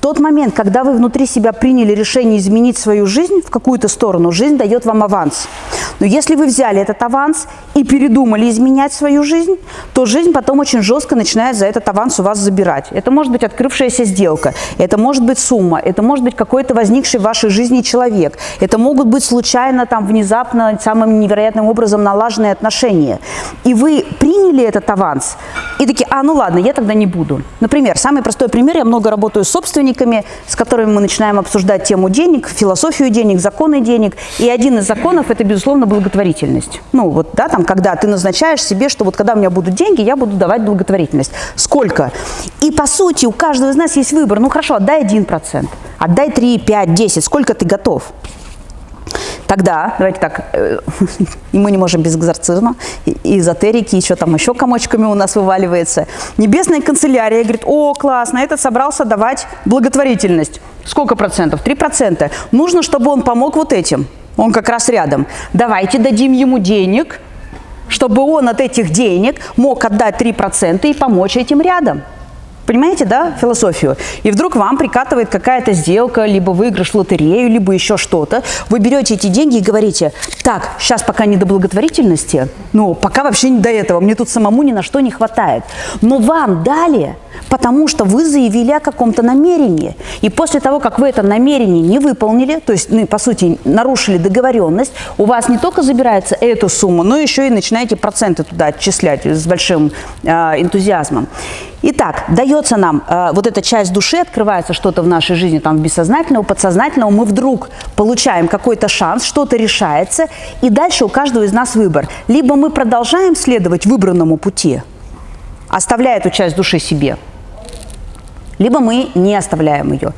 тот момент, когда вы внутри себя приняли решение изменить свою жизнь в какую-то сторону, жизнь дает вам аванс. Но если вы взяли этот аванс и передумали изменять свою жизнь, то жизнь потом очень жестко начинает за этот аванс у вас забирать. Это может быть открывшаяся сделка, это может быть сумма, это может быть какой-то возникший в вашей жизни человек, это могут быть случайно, там, внезапно, самым невероятным образом налаженные отношения. И вы приняли этот аванс и такие, а, ну ладно, я тогда не буду. Например, самый простой пример, я много работаю с собственниками, с которыми мы начинаем обсуждать тему денег, философию денег, законы денег. И один из законов – это, безусловно, благотворительность. Ну, вот, да, там, когда ты назначаешь себе, что вот когда у меня будут деньги, я буду давать благотворительность. Сколько? И, по сути, у каждого из нас есть выбор. Ну, хорошо, отдай 1%, отдай 3, 5, 10, сколько ты готов? Тогда, давайте так, э, и мы не можем без экзорцизма, и эзотерики, еще там еще комочками у нас вываливается. Небесная канцелярия говорит, о, классно, этот собрался давать благотворительность. Сколько процентов? Три процента. Нужно, чтобы он помог вот этим. Он как раз рядом. Давайте дадим ему денег, чтобы он от этих денег мог отдать 3% и помочь этим рядом. Понимаете, да, философию? И вдруг вам прикатывает какая-то сделка, либо выигрыш в лотерею, либо еще что-то. Вы берете эти деньги и говорите, так, сейчас пока не до благотворительности, ну, пока вообще не до этого, мне тут самому ни на что не хватает. Но вам дали, потому что вы заявили о каком-то намерении. И после того, как вы это намерение не выполнили, то есть, ну, по сути, нарушили договоренность, у вас не только забирается эту сумму, но еще и начинаете проценты туда отчислять с большим э, энтузиазмом. Итак, дается нам э, вот эта часть души, открывается что-то в нашей жизни, там, бессознательного, подсознательного, мы вдруг получаем какой-то шанс, что-то решается, и дальше у каждого из нас выбор. Либо мы продолжаем следовать выбранному пути, оставляя эту часть души себе, либо мы не оставляем ее.